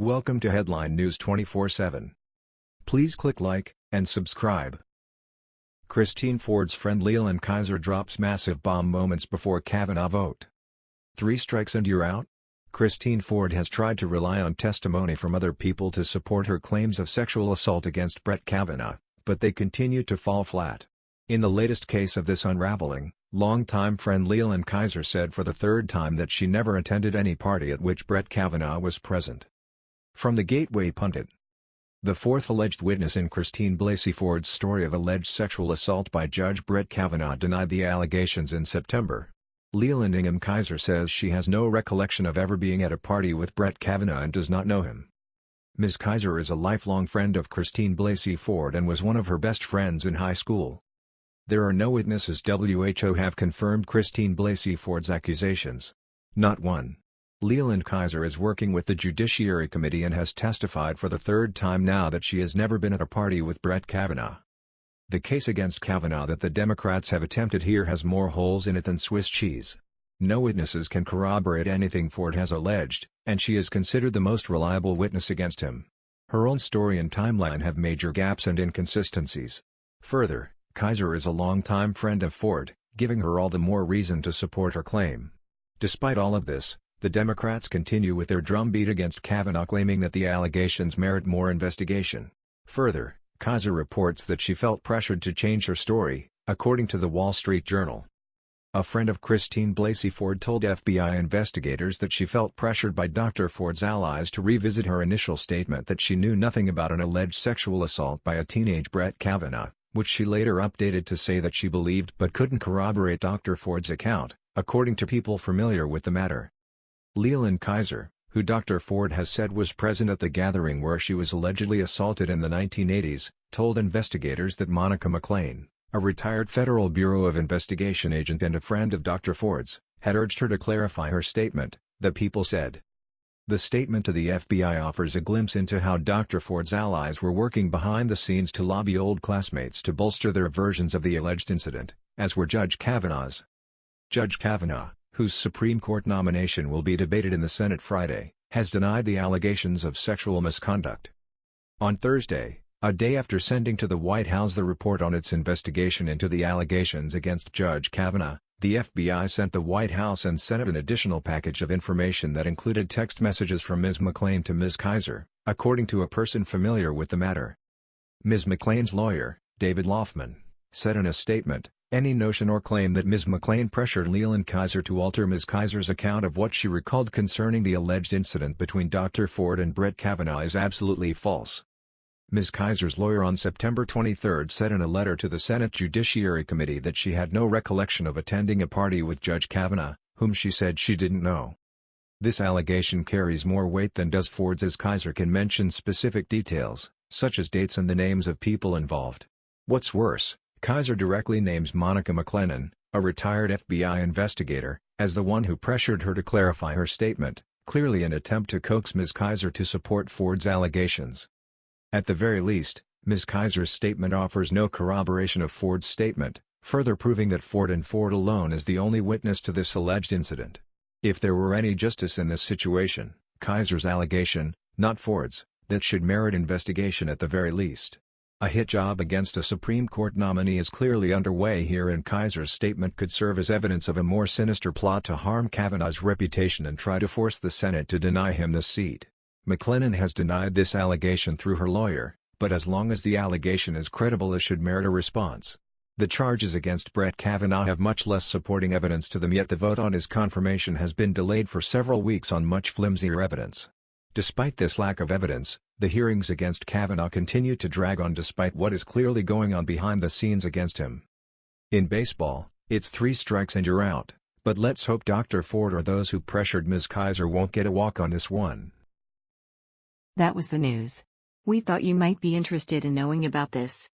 Welcome to Headline News 24/7. Please click like and subscribe. Christine Ford's friend Leland Keyser drops massive bomb moments before Kavanaugh vote. Three strikes and you're out? Christine Ford has tried to rely on testimony from other people to support her claims of sexual assault against Brett Kavanaugh, but they continue to fall flat. In the latest case of this unraveling, longtime friend Leland Keyser said for the third time that she never attended any party at which Brett Kavanaugh was present. From the Gateway Pundit The fourth alleged witness in Christine Blasey Ford's story of alleged sexual assault by Judge Brett Kavanaugh denied the allegations in September. Leland Ingham Keyser says she has no recollection of ever being at a party with Brett Kavanaugh and does not know him. Ms. Keyser is a lifelong friend of Christine Blasey Ford and was one of her best friends in high school. There are no witnesses WHO have confirmed Christine Blasey Ford's accusations. Not one. Leland Keyser is working with the Judiciary Committee and has testified for the third time now that she has never been at a party with Brett Kavanaugh. The case against Kavanaugh that the Democrats have attempted here has more holes in it than Swiss cheese. No witnesses can corroborate anything Ford has alleged, and she is considered the most reliable witness against him. Her own story and timeline have major gaps and inconsistencies. Further, Keyser is a longtime friend of Ford, giving her all the more reason to support her claim. Despite all of this, the Democrats continue with their drumbeat against Kavanaugh claiming that the allegations merit more investigation. Further, Keyser reports that she felt pressured to change her story, according to the Wall Street Journal. A friend of Christine Blasey Ford told FBI investigators that she felt pressured by Dr. Ford's allies to revisit her initial statement that she knew nothing about an alleged sexual assault by a teenage Brett Kavanaugh, which she later updated to say that she believed but couldn't corroborate Dr. Ford's account, according to people familiar with the matter. Leland Keyser, who Dr. Ford has said was present at the gathering where she was allegedly assaulted in the 1980s, told investigators that Monica McLean, a retired Federal Bureau of Investigation agent and a friend of Dr. Ford's, had urged her to clarify her statement, the people said. The statement to the FBI offers a glimpse into how Dr. Ford's allies were working behind the scenes to lobby old classmates to bolster their versions of the alleged incident, as were Judge Kavanaugh's. Judge Kavanaugh, whose Supreme Court nomination will be debated in the Senate Friday, has denied the allegations of sexual misconduct. On Thursday, a day after sending to the White House the report on its investigation into the allegations against Judge Kavanaugh, the FBI sent the White House and Senate an additional package of information that included text messages from Ms. McLean to Ms. Keyser, according to a person familiar with the matter. Ms. McLean's lawyer, David Laufman, said in a statement, any notion or claim that Ms. McLean pressured Leland Keyser to alter Ms. Keyser's account of what she recalled concerning the alleged incident between Dr. Ford and Brett Kavanaugh is absolutely false. Ms. Keyser's lawyer on September 23 said in a letter to the Senate Judiciary Committee that she had no recollection of attending a party with Judge Kavanaugh, whom she said she didn't know. This allegation carries more weight than does Ford's as Keyser can mention specific details, such as dates and the names of people involved. What's worse, Keyser directly names Monica McLennan, a retired FBI investigator, as the one who pressured her to clarify her statement, clearly an attempt to coax Ms. Keyser to support Ford's allegations. At the very least, Ms. Keyser's statement offers no corroboration of Ford's statement, further proving that Ford and Ford alone is the only witness to this alleged incident. If there were any justice in this situation, Keyser's allegation, not Ford's, that should merit investigation at the very least. A hit job against a Supreme Court nominee is clearly underway here and Keyser's statement could serve as evidence of a more sinister plot to harm Kavanaugh's reputation and try to force the Senate to deny him the seat. McLennan has denied this allegation through her lawyer, but as long as the allegation is credible it should merit a response. The charges against Brett Kavanaugh have much less supporting evidence to them yet the vote on his confirmation has been delayed for several weeks on much flimsier evidence. Despite this lack of evidence, the hearings against Kavanaugh continue to drag on despite what is clearly going on behind the scenes against him. In baseball, it's three strikes and you're out, but let's hope Dr. Ford or those who pressured Ms. Keyser won't get a walk on this one. That was the news. We thought you might be interested in knowing about this.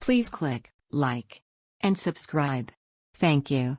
Please click like and subscribe. Thank you.